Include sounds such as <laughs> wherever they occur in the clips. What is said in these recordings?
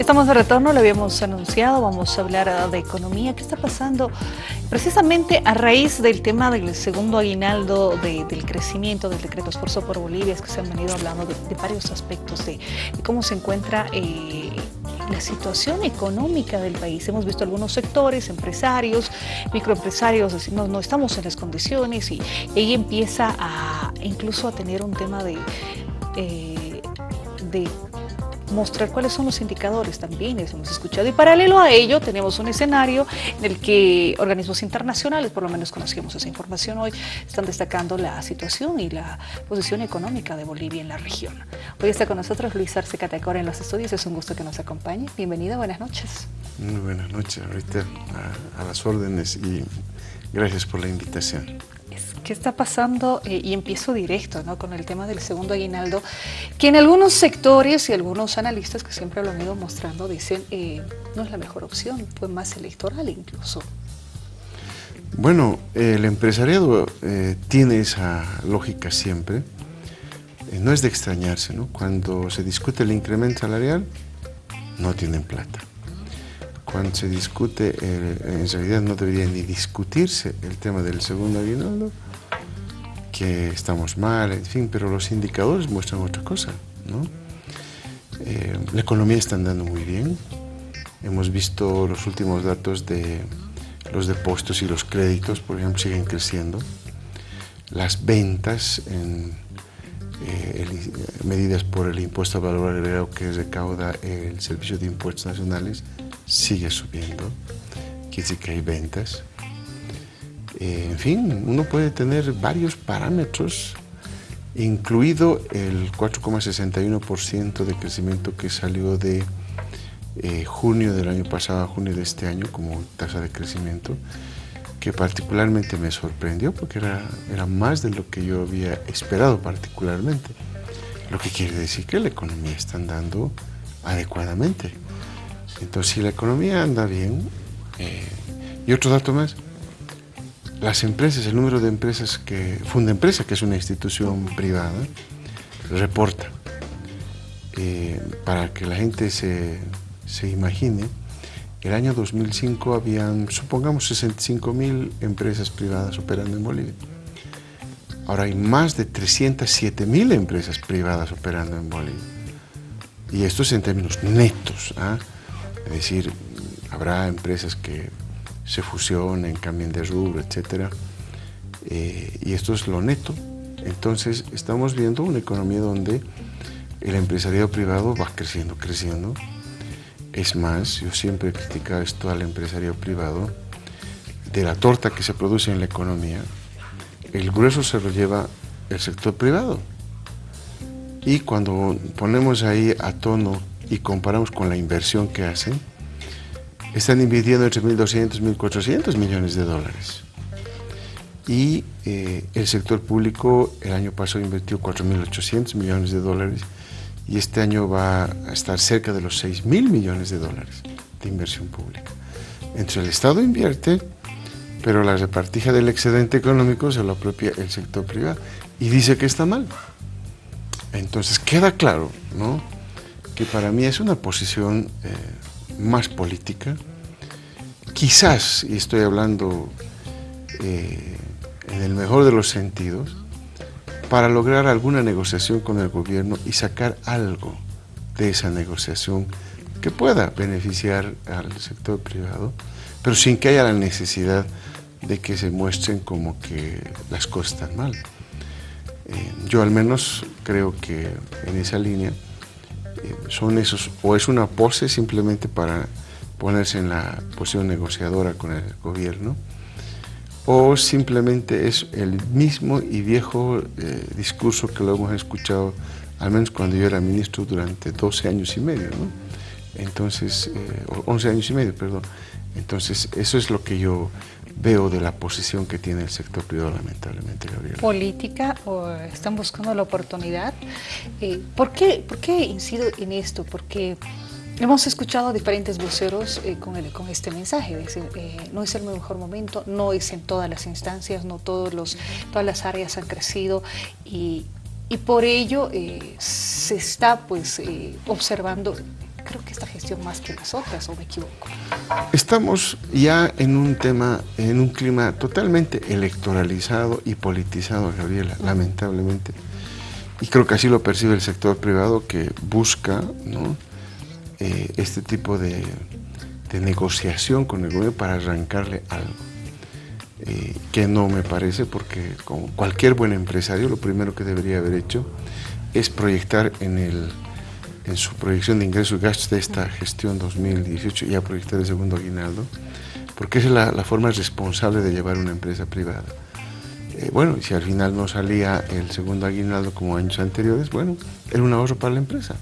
Estamos de retorno, lo habíamos anunciado, vamos a hablar de economía. ¿Qué está pasando? Precisamente a raíz del tema del segundo aguinaldo del crecimiento del decreto Esfuerzo por Bolivia, es que se han venido hablando de, varios aspectos de, cómo se encuentra eh, la situación económica del país. Hemos visto algunos sectores, empresarios, microempresarios, decir, no, no estamos en las condiciones y, ella empieza a incluso a tener un tema de, eh, de mostrar cuáles son los indicadores también, eso hemos escuchado. Y paralelo a ello tenemos un escenario en el que organismos internacionales, por lo menos conocemos esa información hoy, están destacando la situación y la posición económica de Bolivia en la región. Hoy está con nosotros Luis Arce Catacora en los estudios, es un gusto que nos acompañe. Bienvenido, buenas noches. Muy buenas noches, ahorita a las órdenes y gracias por la invitación. ¿Qué está pasando? Eh, y empiezo directo ¿no? con el tema del segundo aguinaldo, que en algunos sectores y algunos analistas que siempre lo han ido mostrando dicen eh, no es la mejor opción, fue más electoral incluso. Bueno, el empresariado eh, tiene esa lógica siempre, no es de extrañarse, ¿no? Cuando se discute el incremento salarial, no tienen plata cuando se discute, en realidad no debería ni discutirse el tema del segundo aguinaldo, que estamos mal, en fin, pero los indicadores muestran otra cosa, ¿no? Eh, la economía está andando muy bien, hemos visto los últimos datos de los depósitos y los créditos, por ejemplo, siguen creciendo, las ventas en eh, medidas por el impuesto al valor agregado que recauda el Servicio de Impuestos Nacionales sigue subiendo, quiere decir que hay ventas. Eh, en fin, uno puede tener varios parámetros, incluido el 4,61% de crecimiento que salió de eh, junio del año pasado a junio de este año como tasa de crecimiento, que particularmente me sorprendió porque era, era más de lo que yo había esperado particularmente. Lo que quiere decir que la economía está andando adecuadamente. Entonces, si la economía anda bien, eh, y otro dato más, las empresas, el número de empresas que, Funda Empresa, que es una institución privada, reporta. Eh, para que la gente se, se, imagine, el año 2005 habían, supongamos, 65 mil empresas privadas operando en Bolivia. Ahora hay más de 307 mil empresas privadas operando en Bolivia. Y esto es en términos netos. ¿ah? Es decir, habrá empresas que se fusionen, cambien de rubro, etc. Eh, y esto es lo neto. Entonces estamos viendo una economía donde el empresariado privado va creciendo, creciendo. Es más, yo siempre he criticado esto al empresariado privado, de la torta que se produce en la economía, el grueso se lo lleva el sector privado. Y cuando ponemos ahí a tono y comparamos con la inversión que hacen, están invirtiendo entre 1.200 y 1.400 millones de dólares. Y eh, el sector público el año pasado invirtió 4.800 millones de dólares y este año va a estar cerca de los 6.000 millones de dólares de inversión pública. Entre el Estado invierte, pero la repartija del excedente económico se lo apropia el sector privado y dice que está mal. Entonces queda claro, ¿no? que para mí es una posición eh, más política, quizás, y estoy hablando eh, en el mejor de los sentidos, para lograr alguna negociación con el gobierno y sacar algo de esa negociación que pueda beneficiar al sector privado, pero sin que haya la necesidad de que se muestren como que las cosas están mal. Eh, yo al menos creo que en esa línea son esos, o es una pose simplemente para ponerse en la posición negociadora con el gobierno, o simplemente es el mismo y viejo eh, discurso que lo hemos escuchado, al menos cuando yo era ministro durante 12 años y medio. Entonces, 11 eh, años y medio, perdón. Entonces, eso es lo que yo veo de la posición que tiene el sector privado, lamentablemente, Gabriel. ¿Política o están buscando la oportunidad? Eh, ¿por, qué, ¿Por qué incido en esto? Porque hemos escuchado a diferentes voceros eh, con, con este mensaje, eh, no es el mejor momento, no es en todas las instancias, no todos los, todas las áreas han crecido y, y por ello se está pues observando creo que esta gestión más que las otras, ¿o me equivoco? Estamos ya en un tema, en un clima totalmente electoralizado y politizado, Gabriela, lamentablemente. Y creo que así lo percibe el sector privado que busca eh, este tipo de, negociación con el gobierno para arrancarle algo. Eh, que no me parece porque como cualquier buen empresario lo primero que debería haber hecho es proyectar en, el, en su proyección de ingresos y gastos de esta gestión 2018 ya proyectar el segundo aguinaldo porque es la, la forma responsable de llevar una empresa privada. Eh, bueno, si al final no salía el segundo aguinaldo como años anteriores, bueno, era un ahorro para la empresa.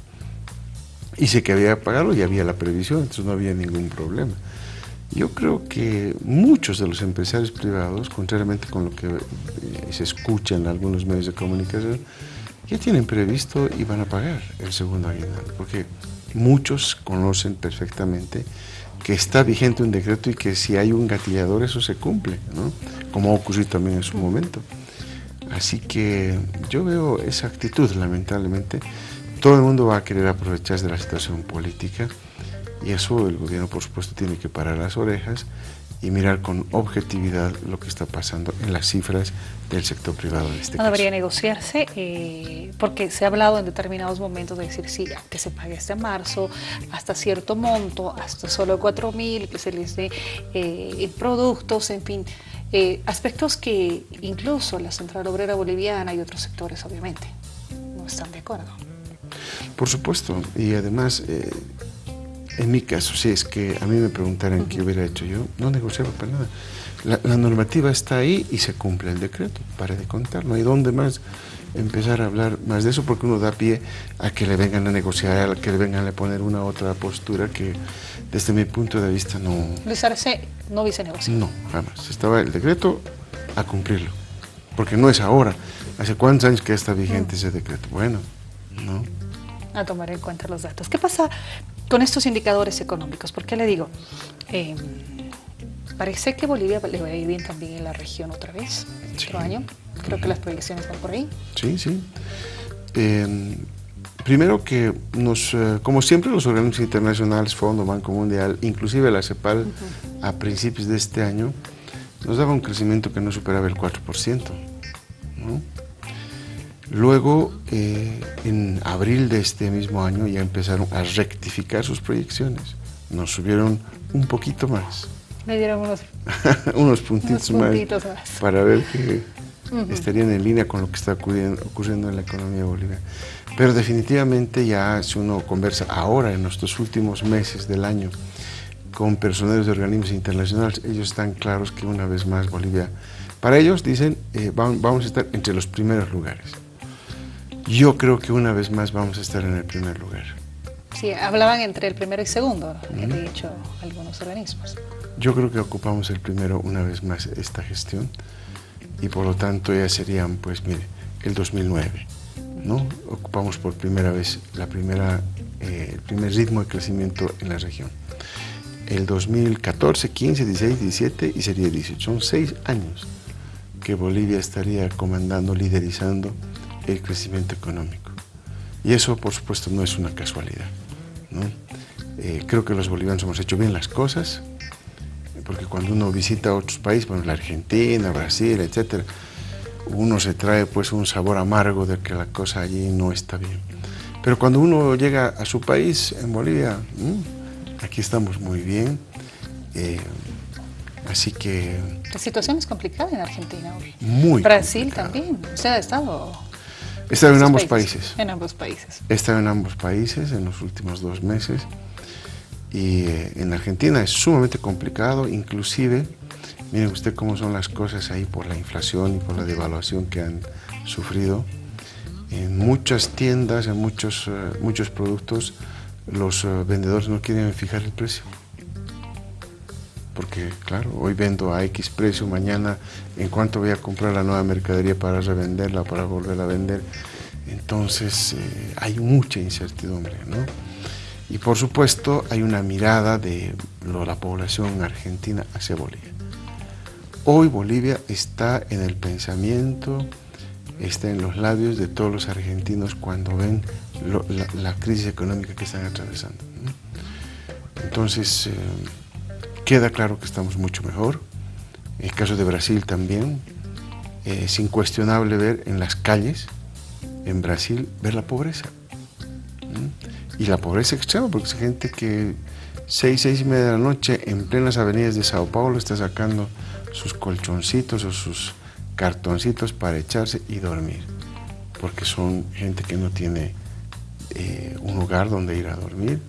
Y sé que había que pagarlo y había la previsión, entonces no había ningún problema. Yo creo que muchos de los empresarios privados, contrariamente con lo que eh, se escucha en algunos medios de comunicación, ya tienen previsto y van a pagar el segundo aguinaldo, porque muchos conocen perfectamente que está vigente un decreto y que si hay un gatillador eso se cumple, ¿no? como ha ocurrido también en su momento. Así que yo veo esa actitud, lamentablemente. Todo el mundo va a querer aprovecharse de la situación política y eso el gobierno, por supuesto, tiene que parar las orejas y mirar con objetividad lo que está pasando en las cifras del sector privado en este no debería negociarse eh, porque se ha hablado en determinados momentos de decir sí, que se pague este marzo hasta cierto monto, hasta solo 4 mil, que se les dé eh, productos, en fin, eh, aspectos que incluso la Central Obrera Boliviana y otros sectores obviamente no están de acuerdo. Por supuesto, y además en mi caso, si es que a mí me preguntaran qué hubiera hecho yo, no negociaba para nada. La, normativa está ahí y se cumple el decreto, para de contar. No hay dónde más empezar a hablar más de eso porque uno da pie a que le vengan a negociar, a que le vengan a poner una otra postura que desde mi punto de vista no... Luis Arce no hubiese negociado. No, jamás. Estaba el decreto a cumplirlo. Porque no es ahora. ¿Hace cuántos años que está vigente ese decreto? Bueno, no. A tomar en cuenta los datos. ¿Qué pasa con estos indicadores económicos. ¿Por qué le digo? Em, parece que Bolivia le va a ir bien también en la región otra vez, otro año. Creo que las proyecciones van por ahí. Sí, sí. Em, primero que nos, eh, como siempre los organismos internacionales, Fondo, Banco Mundial, inclusive la CEPAL a principios de este año, nos daba un crecimiento que no superaba el 4%. Luego, eh, en abril de este mismo año, ya empezaron a rectificar sus proyecciones. Nos subieron un poquito más. Me dieron unos, <laughs> unos, puntitos, más, para ver que estarían en línea con lo que está ocurriendo, en la economía boliviana. Pero definitivamente ya si uno conversa ahora, en nuestros últimos meses del año, con personeros de organismos internacionales, ellos están claros que una vez más Bolivia, para ellos dicen, eh, vamos a estar entre los primeros lugares. Yo creo que una vez más vamos a estar en el primer lugar. Sí, hablaban entre el primero y segundo, he dicho algunos organismos. Yo creo que ocupamos el primero una vez más esta gestión y por lo tanto ya serían, pues mire, el 2009, ¿no? Ocupamos por primera vez la primera, eh, el primer ritmo de crecimiento en la región. El 2014, 15, 16, 17 y sería 18. Son seis años que Bolivia estaría comandando, liderizando el crecimiento económico. Y eso, por supuesto, no es una casualidad. Eh, creo que los bolivianos hemos hecho bien las cosas, porque cuando uno visita otros países, bueno, la Argentina, Brasil, etc., uno se trae pues un sabor amargo de que la cosa allí no está bien. Pero cuando uno llega a su país, en Bolivia, aquí estamos muy bien. Eh, así que... La situación es complicada en Argentina hoy. Muy Brasil también. O sea, ha estado He estado en ambos países. En ambos países. He estado en ambos países en los últimos dos meses y eh, en Argentina es sumamente complicado, inclusive, miren usted cómo son las cosas ahí por la inflación y por la devaluación que han sufrido. En muchas tiendas, en muchos, eh, muchos productos, los eh, vendedores no quieren fijar el precio. Porque, claro, hoy vendo a X precio, mañana en cuanto voy a comprar la nueva mercadería para revenderla, para volver a vender. Entonces eh, hay mucha incertidumbre, ¿no? Y por supuesto hay una mirada de la población argentina hacia Bolivia. Hoy Bolivia está en el pensamiento, está en los labios de todos los argentinos cuando ven la, crisis económica que están atravesando. Entonces, eh, queda claro que estamos mucho mejor. En el caso de Brasil también, eh, es incuestionable ver en las calles, en Brasil, ver la pobreza. Y la pobreza extrema, porque es gente que seis, seis y media de la noche en plenas avenidas de Sao Paulo está sacando sus colchoncitos o sus cartoncitos para echarse y dormir, porque son gente que no tiene eh, un lugar donde ir a dormir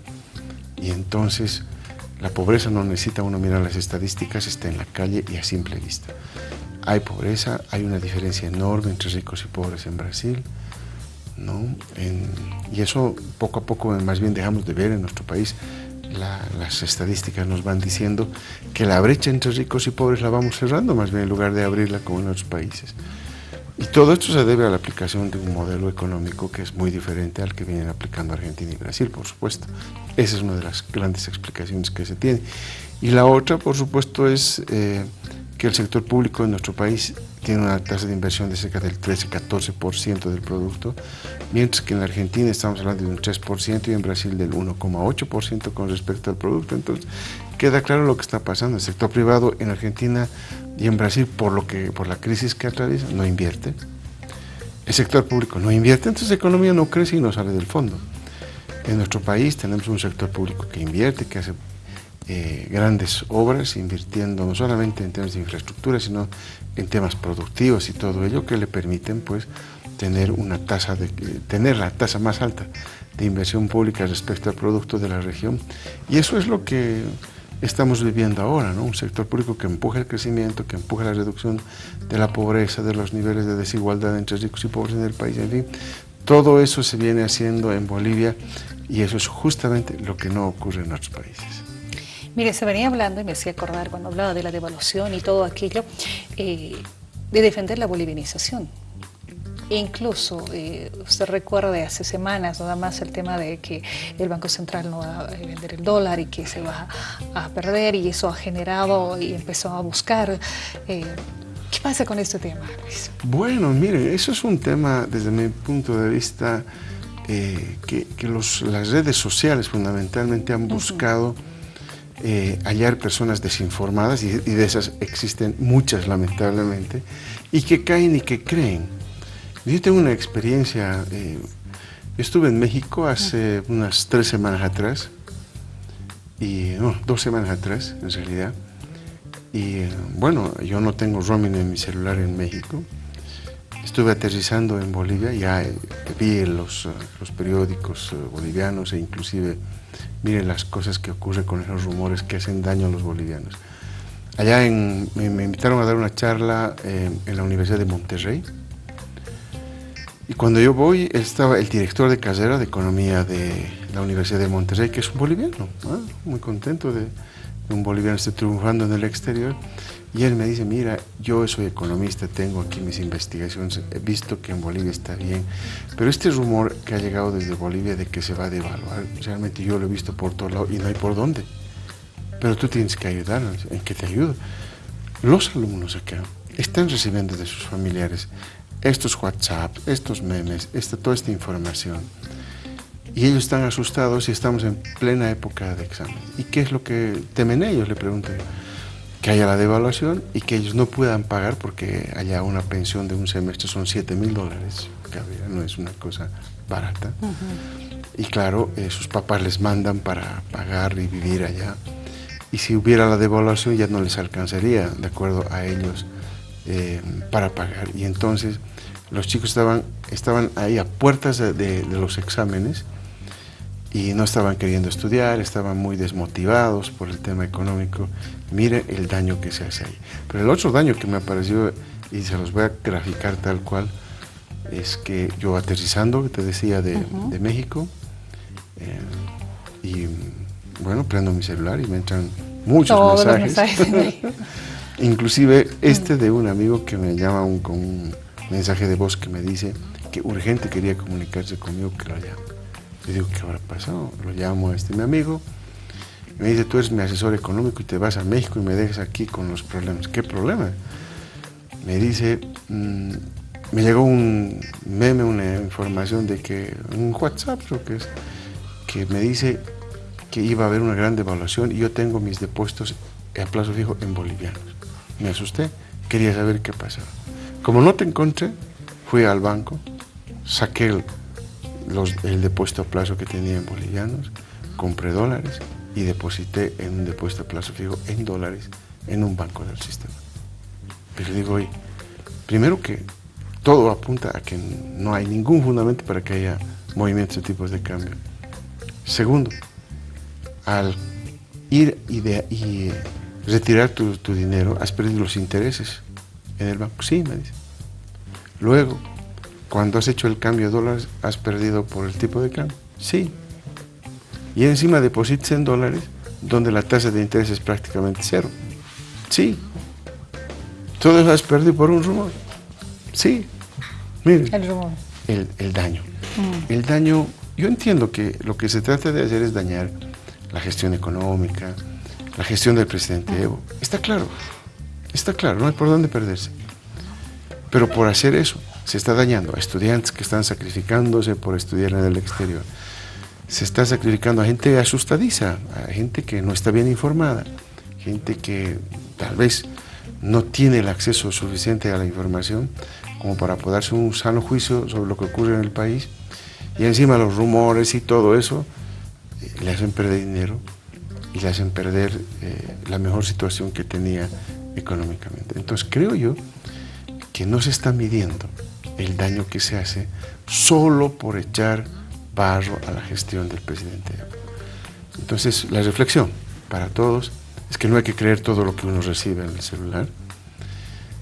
y entonces la pobreza no necesita uno mirar las estadísticas, está en la calle y a simple vista. Hay pobreza, hay una diferencia enorme entre ricos y pobres en Brasil, ¿no? y eso poco a poco más bien dejamos de ver en nuestro país las estadísticas nos van diciendo que la brecha entre ricos y pobres la vamos cerrando, más bien en lugar de abrirla como en otros países. Y todo esto se debe a la aplicación de un modelo económico que es muy diferente al que vienen aplicando Argentina y Brasil, por supuesto. Esa es una de las grandes explicaciones que se tiene. Y la otra, por supuesto, es eh, que el sector público en nuestro país tiene una tasa de inversión de cerca del 13-14% del producto, mientras que en Argentina estamos hablando de un 3% y en Brasil del 1,8% con respecto al producto. Entonces, queda claro lo que está pasando. El sector privado en Argentina y en Brasil, por, lo que, por la crisis que atraviesa, no invierte. El sector público no invierte, entonces la economía no crece y no sale del fondo. En nuestro país tenemos un sector público que invierte, que hace eh, grandes obras, invirtiendo no solamente en temas de infraestructura, sino en temas productivos y todo ello que le permiten pues tener una tasa de tener la tasa más alta de inversión pública respecto al producto de la región y eso es lo que estamos viviendo ahora, ¿no? un sector público que empuja el crecimiento, que empuja la reducción de la pobreza, de los niveles de desigualdad entre ricos y pobres en el país, en fin, todo eso se viene haciendo en Bolivia y eso es justamente lo que no ocurre en otros países. Mire, se venía hablando, y me hacía acordar cuando hablaba de la devaluación y todo aquello, eh, de defender la bolivianización. Incluso, eh, usted recuerda hace semanas nada más el tema de que el Banco Central no va a vender el dólar y que se va a, perder y eso ha generado y empezó a buscar. Eh, ¿Qué pasa con este tema, Luis? Bueno, mire, eso es un tema desde mi punto de vista que, las redes sociales fundamentalmente han buscado eh, hallar personas desinformadas, y, de esas existen muchas lamentablemente, y que caen y que creen. Yo tengo una experiencia, eh, estuve en México hace unas tres semanas atrás, y no, dos semanas atrás en realidad, y eh, bueno, yo no tengo roaming en mi celular en México, estuve aterrizando en Bolivia, ya vi los, los periódicos bolivianos e inclusive miren las cosas que ocurren con esos rumores que hacen daño a los bolivianos. Allá en, me, invitaron a dar una charla eh, en la Universidad de Monterrey. Y cuando yo voy, estaba el director de carrera de Economía de la Universidad de Monterrey, que es un boliviano, muy contento de, de un boliviano esté triunfando en el exterior. Y él me dice, mira, yo soy economista, tengo aquí mis investigaciones, he visto que en Bolivia está bien, pero este rumor que ha llegado desde Bolivia de que se va a devaluar, realmente yo lo he visto por todos lados y no hay por dónde. Pero tú tienes que ayudarnos, ¿en qué te ayudo? Los alumnos acá están recibiendo de sus familiares estos WhatsApp, estos memes, esta, toda esta información. Y ellos están asustados y estamos en plena época de examen. ¿Y qué es lo que temen ellos? Le pregunto yo que haya la devaluación y que ellos no puedan pagar porque haya una pensión de un semestre, son 7 mil dólares, no es una cosa barata. Y claro, eh, sus papás les mandan para pagar y vivir allá. Y si hubiera la devaluación ya no les alcanzaría, de acuerdo a ellos, eh, para pagar. Y entonces los chicos estaban, estaban ahí a puertas de los exámenes y no estaban queriendo estudiar, estaban muy desmotivados por el tema económico. Mire el daño que se hace ahí. Pero el otro daño que me apareció, y se los voy a graficar tal cual, es que yo aterrizando, te decía, de, México, eh, y bueno, prendo mi celular y me entran muchos mensajes. <laughs> Inclusive este de un amigo que me llama con un mensaje de voz que me dice que urgente quería comunicarse conmigo, que lo llame. Le digo, ¿qué habrá pasado? Lo llamo a este mi amigo. me dice, tú eres mi asesor económico y te vas a México y me dejas aquí con los problemas. ¿Qué problema? Me dice, mm, me llegó un meme, una información de que, un WhatsApp creo que es, que me dice que iba a haber una gran devaluación y yo tengo mis depósitos a plazo fijo en bolivianos. Me asusté, quería saber qué pasaba. Como no te encontré, fui al banco, saqué el, depósito a plazo que tenía en bolivianos, compré dólares y deposité en un depósito a plazo fijo en dólares en un banco del sistema. Pero digo, oye, primero que todo apunta a que no hay ningún fundamento para que haya movimientos de tipos de cambio. Segundo, al ir y, y retirar tu, tu, dinero, has perdido los intereses en el banco. Sí, me dice. Luego, cuando has hecho el cambio de dólares, has perdido por el tipo de cambio. Sí. Y encima depositas en dólares, donde la tasa de interés es prácticamente cero. Sí. Todo eso has perdido por un rumor. Sí. Miren. El rumor. El, el daño. Mm. El daño, yo entiendo que lo que se trata de hacer es dañar la gestión económica, la gestión del presidente Evo. Está claro, está claro, no hay por dónde perderse. Pero por hacer eso, se está dañando a estudiantes que están sacrificándose por estudiar en el exterior. Se está sacrificando a gente asustadiza, a gente que no está bien informada, gente que tal vez no tiene el acceso suficiente a la información como para poder hacer un sano juicio sobre lo que ocurre en el país. Y encima los rumores y todo eso eh, le hacen perder dinero y le hacen perder eh, la mejor situación que tenía económicamente. Entonces creo yo que no se está midiendo el daño que se hace solo por echar barro a la gestión del presidente. Entonces la reflexión para todos es que no hay que creer todo lo que uno recibe en el celular.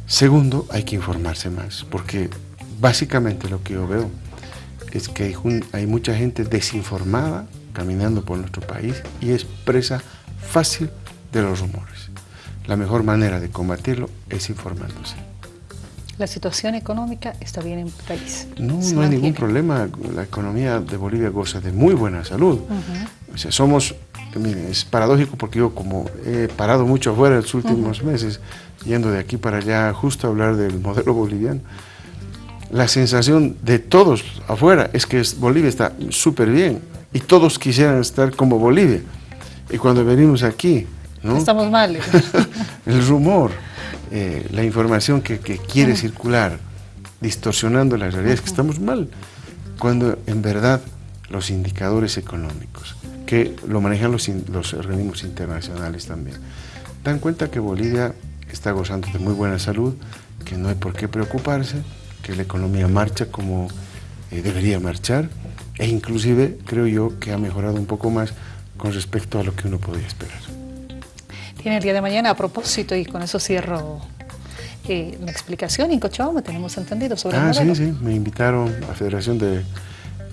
Segundo, hay que informarse más, porque básicamente lo que yo veo es que hay, hay mucha gente desinformada caminando por nuestro país y es presa fácil de los rumores. La mejor manera de combatirlo es informándose. ¿La situación económica está bien en el país? No, no hay ningún problema. La economía de Bolivia goza de muy buena salud. O sea, somos, miren, es paradójico porque yo como he parado mucho afuera en los últimos meses, yendo de aquí para allá justo a hablar del modelo boliviano, la sensación de todos afuera es que Bolivia está súper bien y todos quisieran estar como Bolivia. Y cuando venimos aquí, ¿no? Estamos mal. <laughs> el rumor, eh, la información que, que quiere circular, distorsionando la realidad, es que estamos mal. Cuando en verdad los indicadores económicos, que lo manejan los, los organismos internacionales también, dan cuenta que Bolivia está gozando de muy buena salud, que no hay por qué preocuparse, que la economía marcha como eh, debería marchar, e inclusive creo yo que ha mejorado un poco más con respecto a lo que uno podía esperar. Tiene el día de mañana a propósito y con eso cierro eh, la explicación. En Cochabamba tenemos entendido sobre ah, el modelo. sí, sí, me invitaron a la Federación de,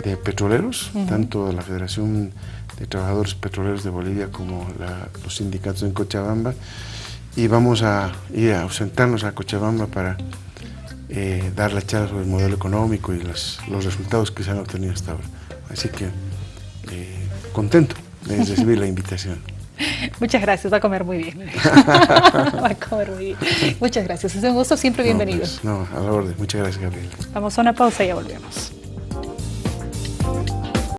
de Petroleros, uh -huh. tanto la Federación de Trabajadores Petroleros de Bolivia como la, los sindicatos en Cochabamba y vamos a ir a ausentarnos a Cochabamba para eh, dar la charla sobre el modelo económico y los, los, resultados que se han obtenido hasta ahora. Así que eh, contento de recibir la invitación. <laughs> Muchas gracias, va a comer muy bien. <laughs> va a comer muy bien. Muchas gracias, es un gusto, siempre bienvenido. No, pues, no, a la orden. Muchas gracias, Gabriel. Vamos a una pausa y ya volvemos.